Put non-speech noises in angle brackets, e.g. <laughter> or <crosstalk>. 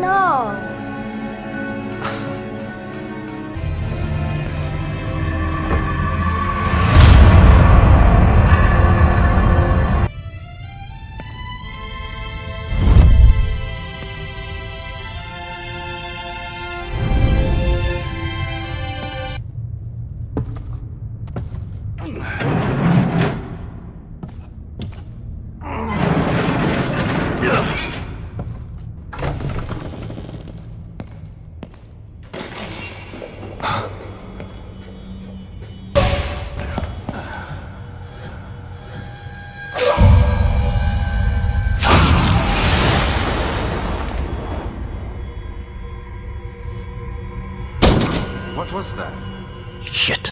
No. Ugh. <laughs> What was that? Shit.